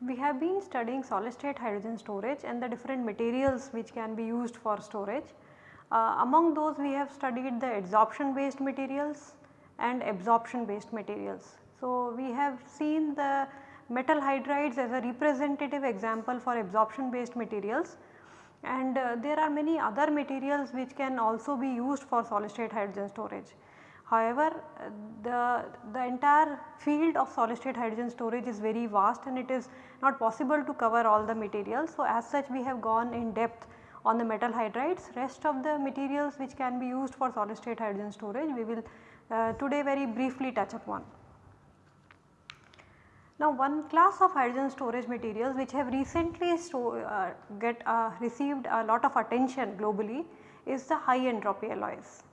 We have been studying solid state hydrogen storage and the different materials which can be used for storage. Uh, among those we have studied the adsorption based materials and absorption based materials. So, we have seen the metal hydrides as a representative example for absorption based materials and uh, there are many other materials which can also be used for solid state hydrogen storage. However, the, the entire field of solid state hydrogen storage is very vast and it is not possible to cover all the materials. So, as such we have gone in depth on the metal hydrides rest of the materials which can be used for solid state hydrogen storage we will uh, today very briefly touch upon. Now one class of hydrogen storage materials which have recently uh, get uh, received a lot of attention globally is the high entropy alloys.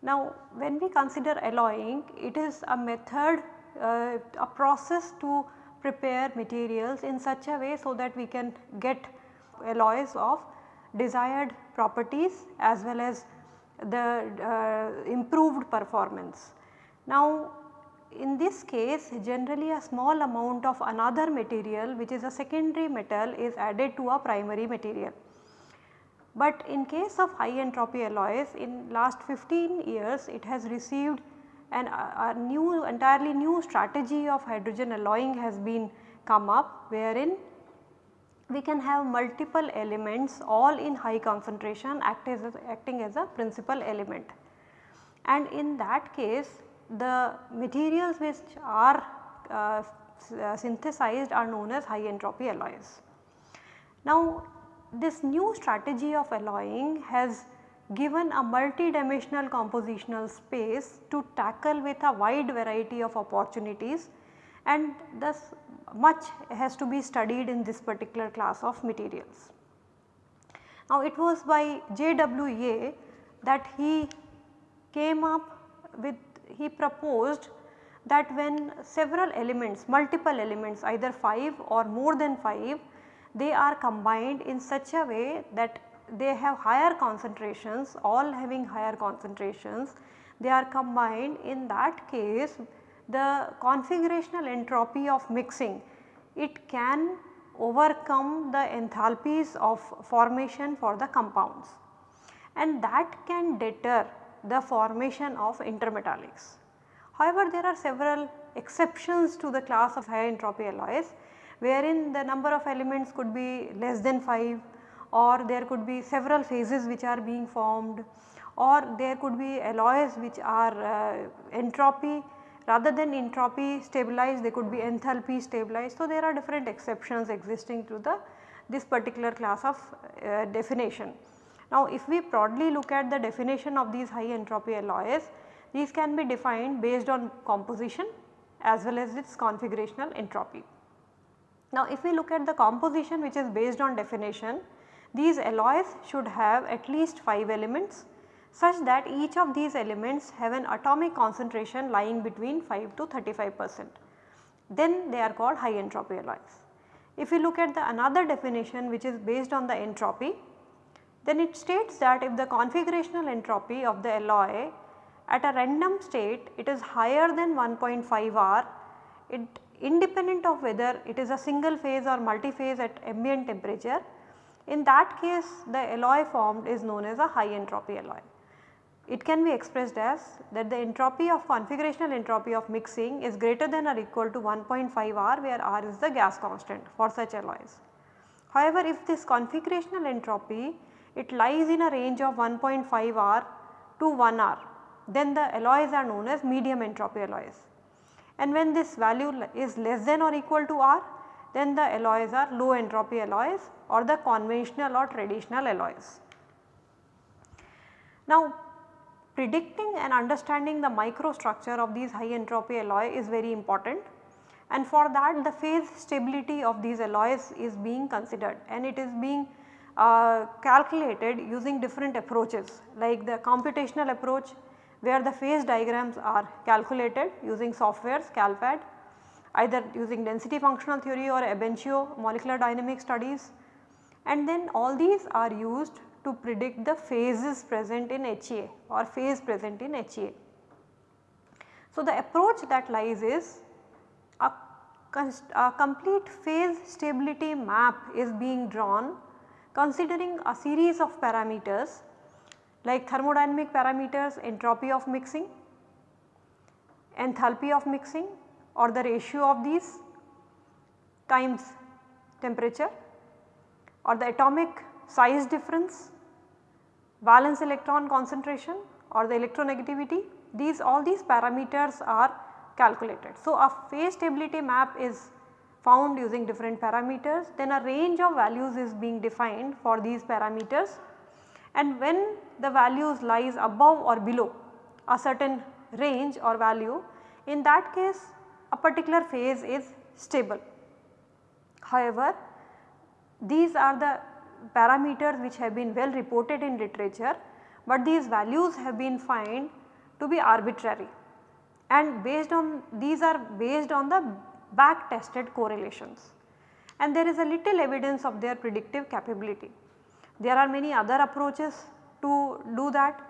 Now when we consider alloying it is a method uh, a process to prepare materials in such a way so that we can get alloys of desired properties as well as the uh, improved performance. Now in this case generally a small amount of another material which is a secondary metal is added to a primary material. But in case of high entropy alloys in last 15 years it has received an a, a new entirely new strategy of hydrogen alloying has been come up wherein we can have multiple elements all in high concentration act as acting as a principal element. And in that case the materials which are uh, uh, synthesized are known as high entropy alloys. Now this new strategy of alloying has given a multi-dimensional compositional space to tackle with a wide variety of opportunities and thus much has to be studied in this particular class of materials. Now it was by J.W. Yeh that he came up with he proposed that when several elements multiple elements either 5 or more than 5 they are combined in such a way that they have higher concentrations all having higher concentrations they are combined. In that case the configurational entropy of mixing it can overcome the enthalpies of formation for the compounds. And that can deter the formation of intermetallics. However, there are several exceptions to the class of high entropy alloys wherein the number of elements could be less than 5 or there could be several phases which are being formed or there could be alloys which are uh, entropy rather than entropy stabilized they could be enthalpy stabilized. So, there are different exceptions existing to the this particular class of uh, definition. Now if we broadly look at the definition of these high entropy alloys, these can be defined based on composition as well as its configurational entropy. Now if we look at the composition which is based on definition, these alloys should have at least 5 elements such that each of these elements have an atomic concentration lying between 5 to 35 percent. Then they are called high entropy alloys. If we look at the another definition which is based on the entropy, then it states that if the configurational entropy of the alloy at a random state it is higher than 1.5 R, it independent of whether it is a single phase or multi-phase at ambient temperature, in that case the alloy formed is known as a high entropy alloy. It can be expressed as that the entropy of configurational entropy of mixing is greater than or equal to 1.5 R where R is the gas constant for such alloys. However, if this configurational entropy it lies in a range of 1.5 R to 1 R then the alloys are known as medium entropy alloys. And when this value is less than or equal to R then the alloys are low entropy alloys or the conventional or traditional alloys. Now predicting and understanding the microstructure of these high entropy alloy is very important and for that the phase stability of these alloys is being considered and it is being calculated using different approaches like the computational approach where the phase diagrams are calculated using softwares CALPHAD. either using density functional theory or ab initio molecular dynamic studies and then all these are used to predict the phases present in HEA or phase present in HEA. So, the approach that lies is a, a complete phase stability map is being drawn considering a series of parameters like thermodynamic parameters, entropy of mixing, enthalpy of mixing or the ratio of these times temperature or the atomic size difference, valence electron concentration or the electronegativity these all these parameters are calculated. So, a phase stability map is found using different parameters then a range of values is being defined for these parameters and when the values lies above or below a certain range or value in that case a particular phase is stable. However, these are the parameters which have been well reported in literature, but these values have been found to be arbitrary and based on these are based on the back tested correlations and there is a little evidence of their predictive capability. There are many other approaches to do that,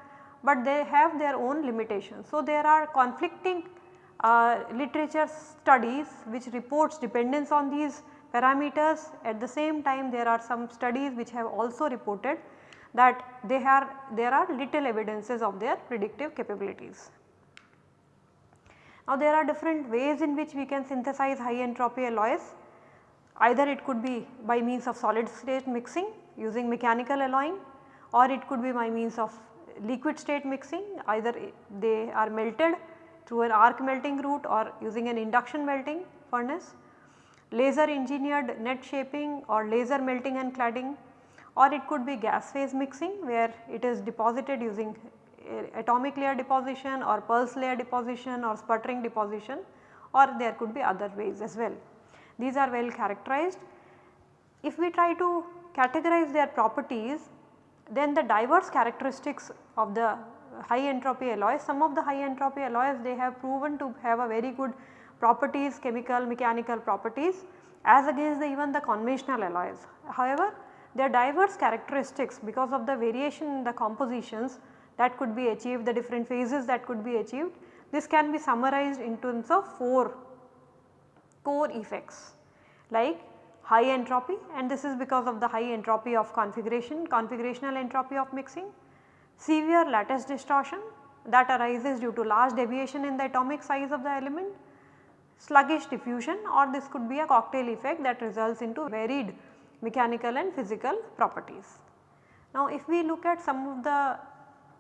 but they have their own limitations. So, there are conflicting uh, literature studies which reports dependence on these parameters at the same time there are some studies which have also reported that they are there are little evidences of their predictive capabilities. Now there are different ways in which we can synthesize high entropy alloys. Either it could be by means of solid state mixing using mechanical alloying or it could be by means of liquid state mixing. Either they are melted through an arc melting route or using an induction melting furnace, laser engineered net shaping or laser melting and cladding. Or it could be gas phase mixing where it is deposited using atomic layer deposition or pulse layer deposition or sputtering deposition or there could be other ways as well. These are well characterized. If we try to categorize their properties then the diverse characteristics of the high entropy alloys, some of the high entropy alloys they have proven to have a very good properties chemical mechanical properties as against the even the conventional alloys. However, their diverse characteristics because of the variation in the compositions that could be achieved, the different phases that could be achieved. This can be summarized in terms of 4 core effects like high entropy and this is because of the high entropy of configuration, configurational entropy of mixing, severe lattice distortion that arises due to large deviation in the atomic size of the element, sluggish diffusion or this could be a cocktail effect that results into varied mechanical and physical properties. Now if we look at some of the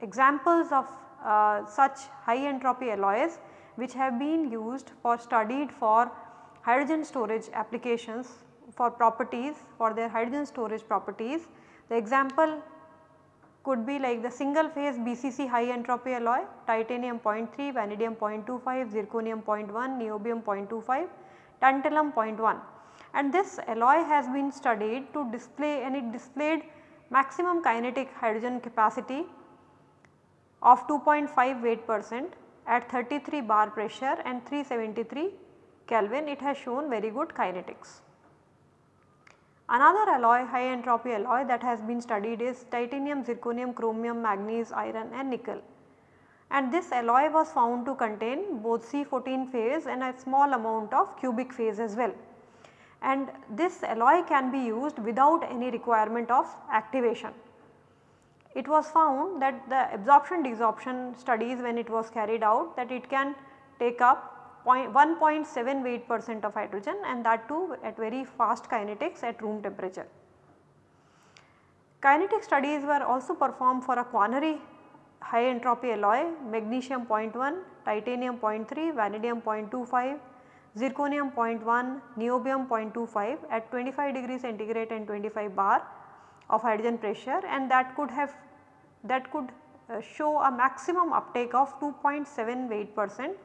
examples of uh, such high entropy alloys which have been used for studied for hydrogen storage applications for properties for their hydrogen storage properties. The example could be like the single phase BCC high entropy alloy titanium 0.3, vanadium 0.25, zirconium 0.1, niobium 0.25, tantalum 0.1 and this alloy has been studied to display and it displayed maximum kinetic hydrogen capacity of 2.5 weight percent at 33 bar pressure and 373 Kelvin it has shown very good kinetics. Another alloy high entropy alloy that has been studied is titanium, zirconium, chromium, manganese, iron and nickel. And this alloy was found to contain both C14 phase and a small amount of cubic phase as well. And this alloy can be used without any requirement of activation it was found that the absorption desorption studies when it was carried out that it can take up 1.7 weight percent of hydrogen and that too at very fast kinetics at room temperature. Kinetic studies were also performed for a quaternary high entropy alloy magnesium 0.1, titanium 0.3, vanadium 0.25, zirconium 0.1, niobium 0.25 at 25 degree centigrade and 25 bar of hydrogen pressure and that could have that could uh, show a maximum uptake of 2.7 weight percent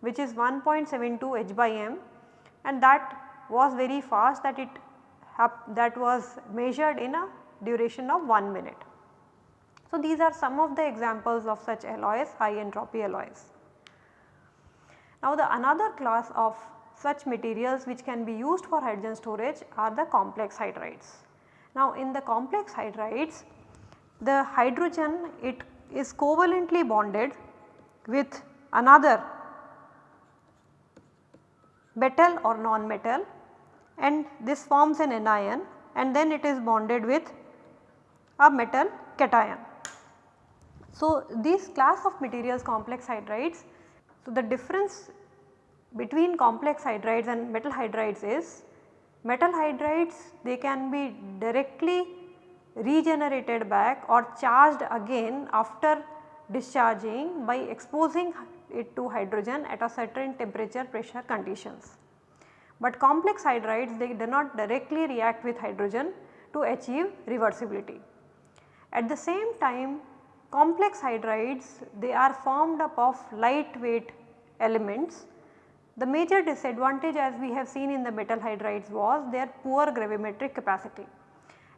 which is 1.72 h by m and that was very fast that it that was measured in a duration of 1 minute. So, these are some of the examples of such alloys high entropy alloys. Now, the another class of such materials which can be used for hydrogen storage are the complex hydrides. Now in the complex hydrides the hydrogen it is covalently bonded with another metal or non-metal and this forms an anion and then it is bonded with a metal cation. So, these class of materials complex hydrides, so the difference between complex hydrides and metal hydrides is metal hydrides they can be directly regenerated back or charged again after discharging by exposing it to hydrogen at a certain temperature pressure conditions. But complex hydrides they do not directly react with hydrogen to achieve reversibility. At the same time complex hydrides they are formed up of lightweight elements. The major disadvantage as we have seen in the metal hydrides was their poor gravimetric capacity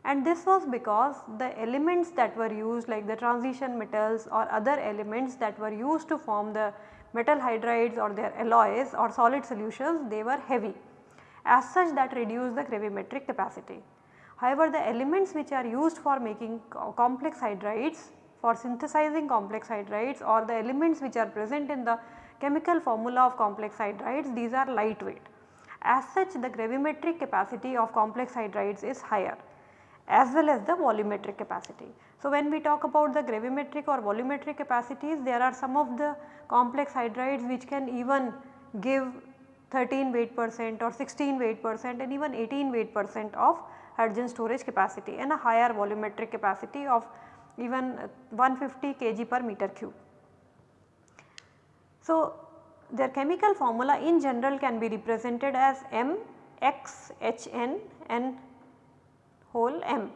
and this was because the elements that were used like the transition metals or other elements that were used to form the metal hydrides or their alloys or solid solutions they were heavy as such that reduce the gravimetric capacity. However, the elements which are used for making complex hydrides for synthesizing complex hydrides or the elements which are present in the chemical formula of complex hydrides these are lightweight. As such the gravimetric capacity of complex hydrides is higher as well as the volumetric capacity. So, when we talk about the gravimetric or volumetric capacities there are some of the complex hydrides which can even give 13 weight percent or 16 weight percent and even 18 weight percent of hydrogen storage capacity and a higher volumetric capacity of even 150 kg per meter cube. So, their chemical formula in general can be represented as M X H N and whole M.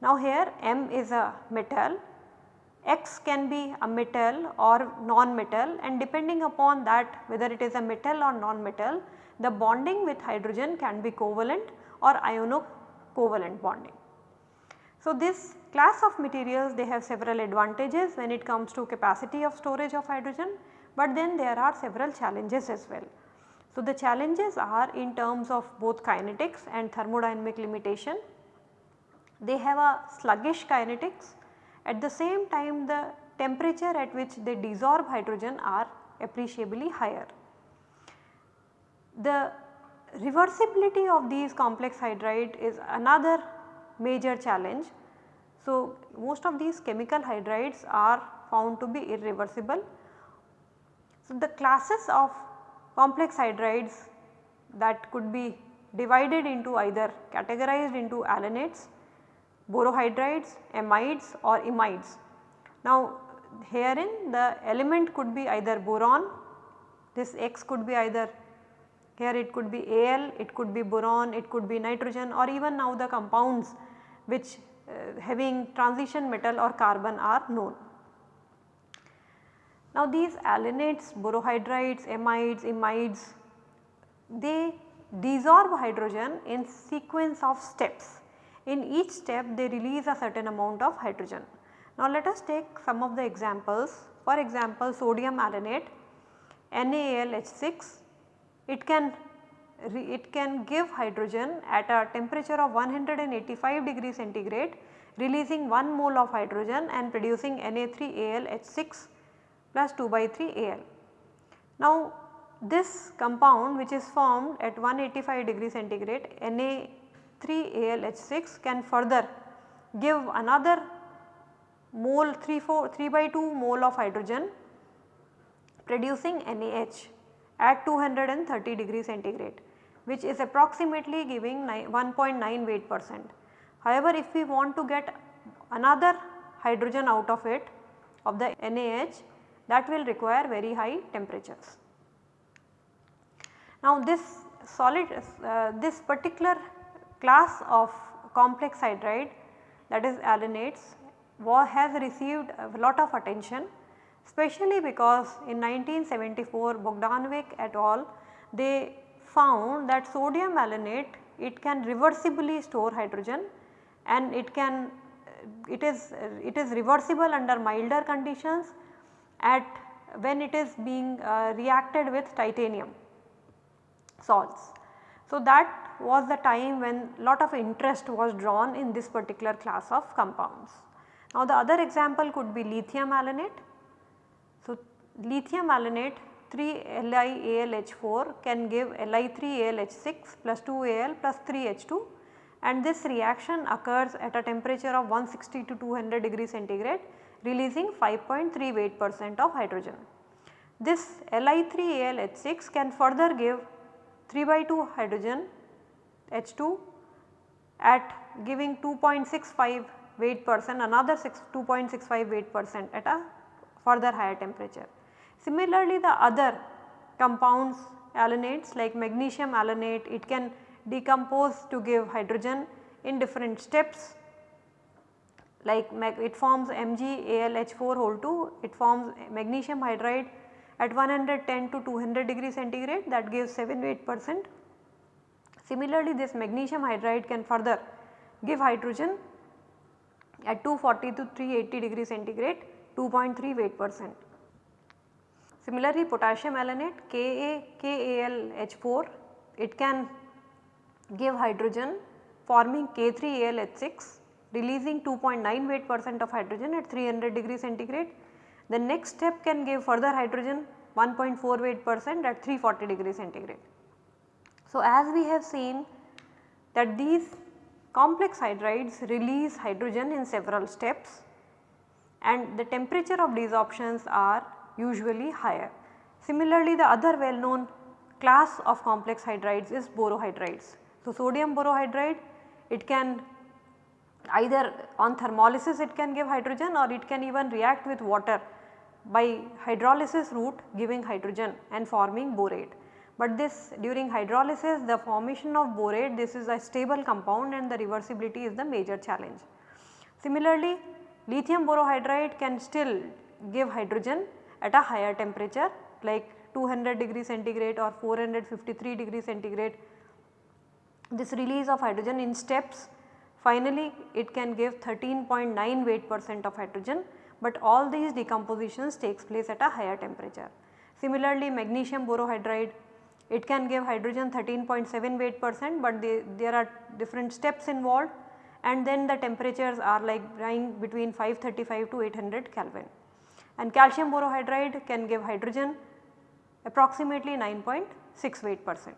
Now here M is a metal, X can be a metal or non-metal and depending upon that whether it is a metal or non-metal the bonding with hydrogen can be covalent or iono-covalent bonding. So this class of materials they have several advantages when it comes to capacity of storage of hydrogen but then there are several challenges as well. So the challenges are in terms of both kinetics and thermodynamic limitation they have a sluggish kinetics at the same time the temperature at which they desorb hydrogen are appreciably higher. The reversibility of these complex hydride is another major challenge. So, most of these chemical hydrides are found to be irreversible. So, the classes of complex hydrides that could be divided into either categorized into alanates borohydrides, amides or imides. Now herein the element could be either boron, this X could be either here it could be Al, it could be boron, it could be nitrogen or even now the compounds which uh, having transition metal or carbon are known. Now these alanates, borohydrides, amides, imides they desorb hydrogen in sequence of steps in each step they release a certain amount of hydrogen. Now let us take some of the examples for example sodium alanate NaAlH6 it can it can give hydrogen at a temperature of 185 degree centigrade releasing 1 mole of hydrogen and producing Na3AlH6 plus 2 by 3 Al. Now this compound which is formed at 185 degree centigrade Na 3AlH6 can further give another mole 3, 4, 3 by 2 mole of hydrogen producing NaH at 230 degree centigrade which is approximately giving 1.9 weight percent. However, if we want to get another hydrogen out of it of the NaH that will require very high temperatures. Now this solid uh, this particular class of complex hydride that is alanates has received a lot of attention especially because in 1974 Bogdanovic et al they found that sodium alanate it can reversibly store hydrogen and it can it is it is reversible under milder conditions at when it is being uh, reacted with titanium. salts. So, that was the time when lot of interest was drawn in this particular class of compounds. Now, the other example could be lithium alanate. So, lithium alanate 3 LiAlH4 can give Li3AlH6 plus 2Al plus 3H2 and this reaction occurs at a temperature of 160 to 200 degree centigrade releasing 5.3 weight percent of hydrogen. This Li3AlH6 can further give 3 by 2 hydrogen H2 at giving 2.65 weight percent another 2.65 weight percent at a further higher temperature. Similarly, the other compounds alanates like magnesium alanate it can decompose to give hydrogen in different steps like it forms MgAlH4 whole 2 it forms magnesium hydride at 110 to 200 degree centigrade that gives 7 8 percent. Similarly, this magnesium hydride can further give hydrogen at 240 to 380 degree centigrade 2.3 weight percent. Similarly, potassium alanate Ka KAlH4 it can give hydrogen forming K3AlH6 releasing 2.9 weight percent of hydrogen at 300 degree centigrade. The next step can give further hydrogen 1.4 weight percent at 340 degree centigrade. So, as we have seen that these complex hydrides release hydrogen in several steps and the temperature of desorptions are usually higher. Similarly, the other well known class of complex hydrides is borohydrides. So, sodium borohydride it can either on thermolysis it can give hydrogen or it can even react with water by hydrolysis route giving hydrogen and forming borate. But this during hydrolysis the formation of borate this is a stable compound and the reversibility is the major challenge. Similarly, lithium borohydride can still give hydrogen at a higher temperature like 200 degree centigrade or 453 degree centigrade this release of hydrogen in steps finally it can give 13.9 weight percent of hydrogen but all these decompositions takes place at a higher temperature. Similarly magnesium borohydride it can give hydrogen 13.7 weight percent but there are different steps involved and then the temperatures are like lying between 535 to 800 Kelvin. And calcium borohydride can give hydrogen approximately 9.6 weight percent.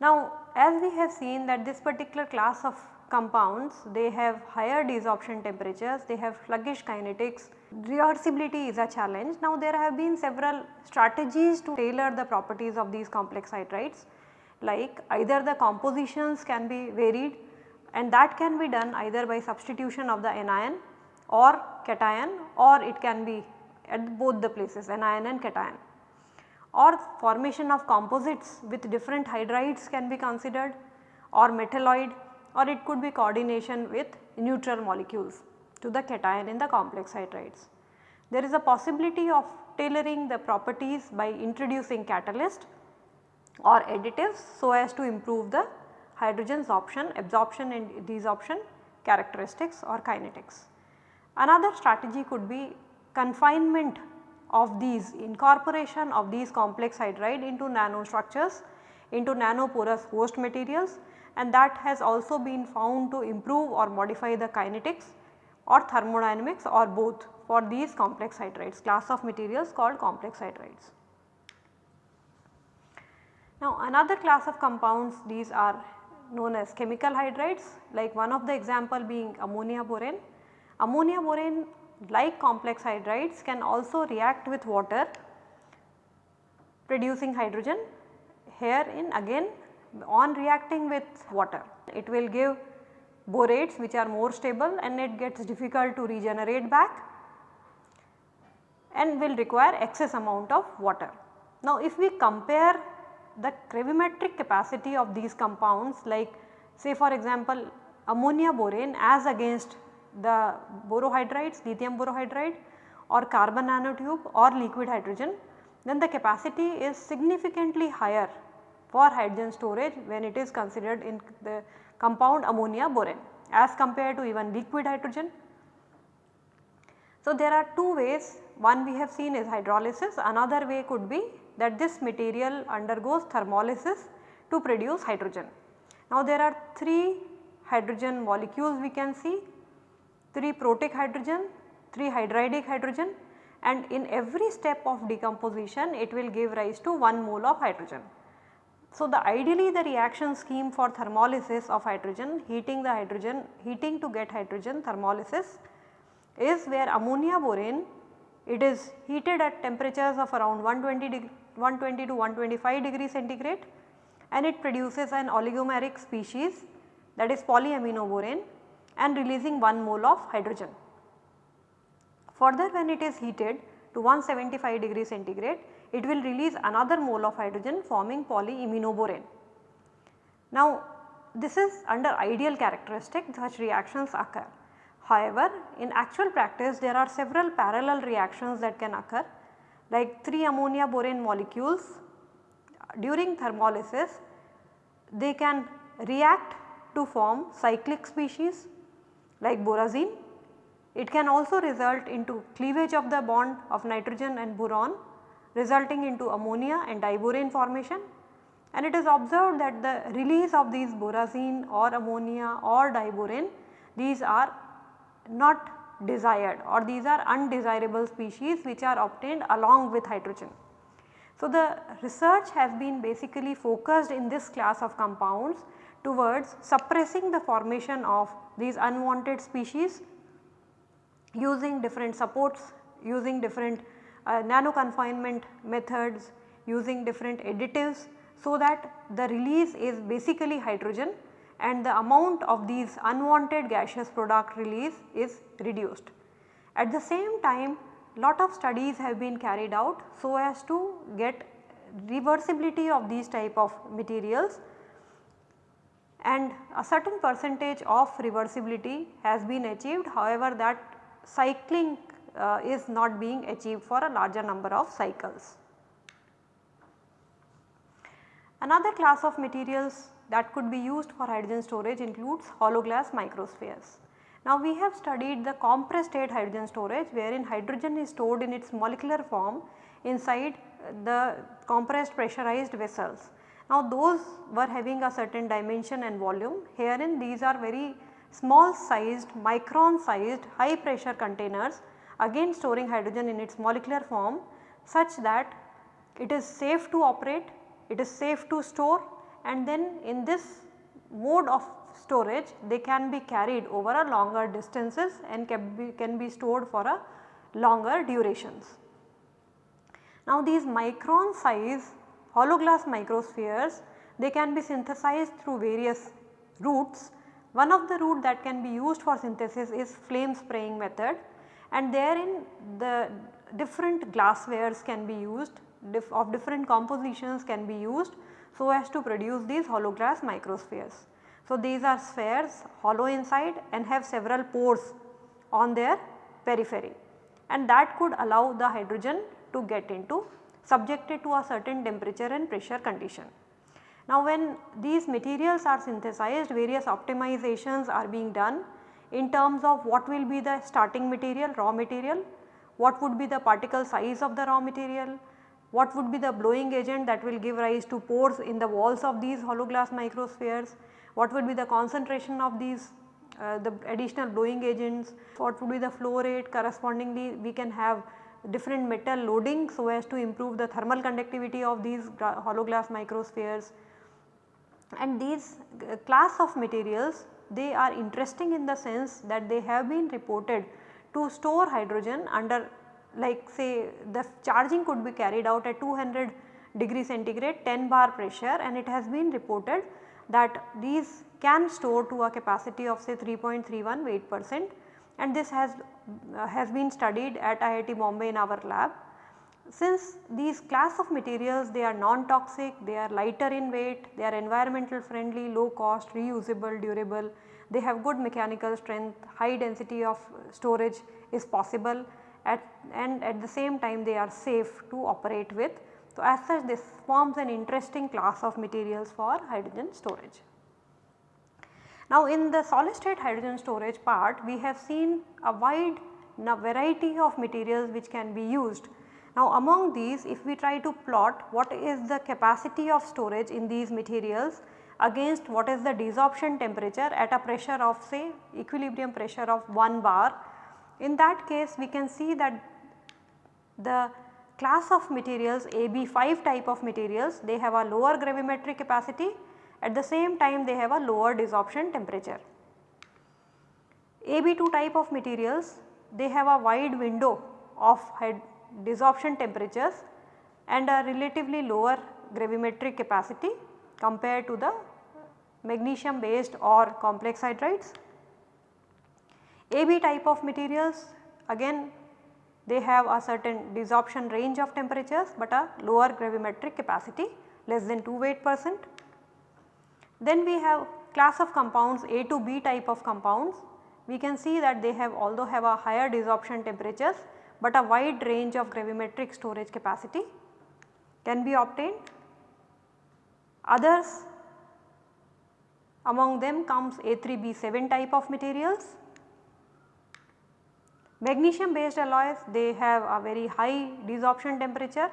Now as we have seen that this particular class of compounds they have higher desorption temperatures, they have sluggish kinetics, reversibility is a challenge. Now there have been several strategies to tailor the properties of these complex hydrides like either the compositions can be varied and that can be done either by substitution of the anion or cation or it can be at both the places anion and cation or formation of composites with different hydrides can be considered or metalloid or it could be coordination with neutral molecules to the cation in the complex hydrides. There is a possibility of tailoring the properties by introducing catalyst or additives so as to improve the hydrogen absorption, absorption and desorption characteristics or kinetics. Another strategy could be confinement of these incorporation of these complex hydride into nanostructures into nanoporous host materials and that has also been found to improve or modify the kinetics or thermodynamics or both for these complex hydrides class of materials called complex hydrides. Now another class of compounds these are known as chemical hydrides like one of the example being ammonia borane. Ammonia borane like complex hydrides can also react with water producing hydrogen here in again on reacting with water. It will give borates which are more stable and it gets difficult to regenerate back and will require excess amount of water. Now if we compare the gravimetric capacity of these compounds like say for example ammonia borane as against the borohydrides, lithium borohydride or carbon nanotube or liquid hydrogen, then the capacity is significantly higher for hydrogen storage when it is considered in the compound ammonia borane as compared to even liquid hydrogen. So, there are two ways one we have seen is hydrolysis another way could be that this material undergoes thermolysis to produce hydrogen. Now there are 3 hydrogen molecules we can see, 3 protic hydrogen, 3 hydridic hydrogen and in every step of decomposition it will give rise to 1 mole of hydrogen. So, the ideally the reaction scheme for thermolysis of hydrogen, heating the hydrogen, heating to get hydrogen thermolysis is where ammonia borane it is heated at temperatures of around 120, 120 to 125 degree centigrade and it produces an oligomeric species that is polyaminoborane and releasing 1 mole of hydrogen. Further when it is heated to 175 degree centigrade it will release another mole of hydrogen forming polyiminoborane. Now this is under ideal characteristic such reactions occur. However, in actual practice there are several parallel reactions that can occur like 3 ammonia borane molecules during thermolysis they can react to form cyclic species like borazine. It can also result into cleavage of the bond of nitrogen and boron resulting into ammonia and diborane formation and it is observed that the release of these borazine or ammonia or diborane these are not desired or these are undesirable species which are obtained along with hydrogen. So, the research has been basically focused in this class of compounds towards suppressing the formation of these unwanted species using different supports, using different uh, nano confinement methods, using different additives so that the release is basically hydrogen and the amount of these unwanted gaseous product release is reduced. At the same time lot of studies have been carried out so as to get reversibility of these type of materials and a certain percentage of reversibility has been achieved however that cycling uh, is not being achieved for a larger number of cycles. Another class of materials that could be used for hydrogen storage includes hollow glass microspheres. Now we have studied the compressed state hydrogen storage wherein hydrogen is stored in its molecular form inside the compressed pressurized vessels. Now those were having a certain dimension and volume herein these are very small sized micron sized high pressure containers again storing hydrogen in its molecular form such that it is safe to operate, it is safe to store and then in this mode of storage they can be carried over a longer distances and can be, can be stored for a longer durations. Now these micron size hollow glass microspheres they can be synthesized through various routes. One of the route that can be used for synthesis is flame spraying method and therein the different glasswares can be used of different compositions can be used so as to produce these hollow glass microspheres. So, these are spheres hollow inside and have several pores on their periphery and that could allow the hydrogen to get into subjected to a certain temperature and pressure condition. Now when these materials are synthesized various optimizations are being done in terms of what will be the starting material raw material, what would be the particle size of the raw material, what would be the blowing agent that will give rise to pores in the walls of these hollow glass microspheres, what would be the concentration of these uh, the additional blowing agents, what would be the flow rate correspondingly we can have different metal loading so as to improve the thermal conductivity of these hollow glass microspheres. And these uh, class of materials they are interesting in the sense that they have been reported to store hydrogen under like say the charging could be carried out at 200 degree centigrade 10 bar pressure and it has been reported that these can store to a capacity of say 3.31 weight percent and this has, uh, has been studied at IIT Bombay in our lab. Since these class of materials they are non-toxic, they are lighter in weight, they are environmental friendly, low cost, reusable, durable, they have good mechanical strength, high density of storage is possible at and at the same time they are safe to operate with. So, as such this forms an interesting class of materials for hydrogen storage. Now, in the solid state hydrogen storage part we have seen a wide variety of materials which can be used. Now among these if we try to plot what is the capacity of storage in these materials against what is the desorption temperature at a pressure of say equilibrium pressure of 1 bar. In that case we can see that the class of materials AB5 type of materials they have a lower gravimetric capacity at the same time they have a lower desorption temperature. AB2 type of materials they have a wide window of desorption temperatures and a relatively lower gravimetric capacity compared to the magnesium based or complex hydrides. AB type of materials again they have a certain desorption range of temperatures, but a lower gravimetric capacity less than 2 weight percent. Then we have class of compounds A to B type of compounds. We can see that they have although have a higher desorption temperatures, but a wide range of gravimetric storage capacity can be obtained. Others among them comes A3B7 type of materials Magnesium based alloys they have a very high desorption temperature,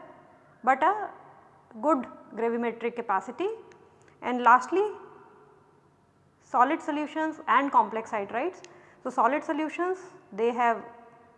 but a good gravimetric capacity and lastly solid solutions and complex hydrides. So, solid solutions they have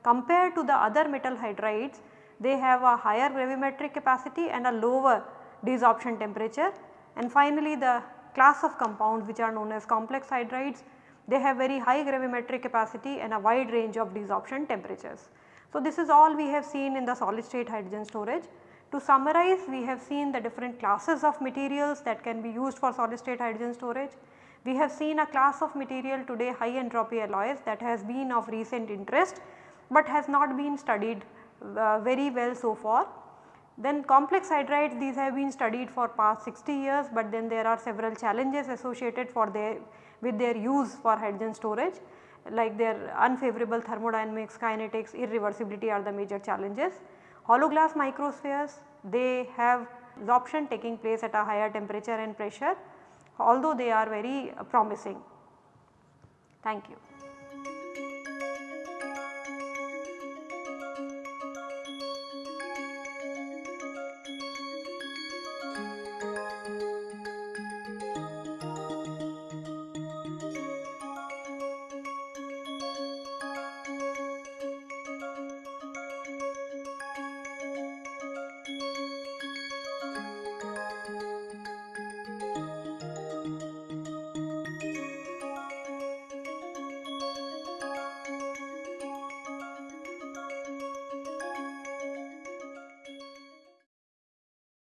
compared to the other metal hydrides they have a higher gravimetric capacity and a lower desorption temperature and finally the class of compounds which are known as complex hydrides they have very high gravimetric capacity and a wide range of desorption temperatures. So, this is all we have seen in the solid state hydrogen storage. To summarize we have seen the different classes of materials that can be used for solid state hydrogen storage. We have seen a class of material today high entropy alloys that has been of recent interest, but has not been studied uh, very well so far. Then complex hydrides these have been studied for past 60 years, but then there are several challenges associated for their with their use for hydrogen storage like their unfavorable thermodynamics, kinetics, irreversibility are the major challenges. Hollow glass microspheres they have absorption taking place at a higher temperature and pressure although they are very uh, promising. Thank you.